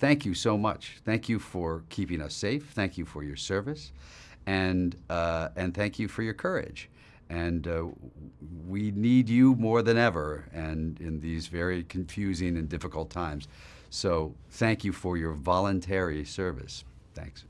thank you so much. Thank you for keeping us safe. Thank you for your service. And, uh, and thank you for your courage. And uh, we need you more than ever and in these very confusing and difficult times. So thank you for your voluntary service. Thanks.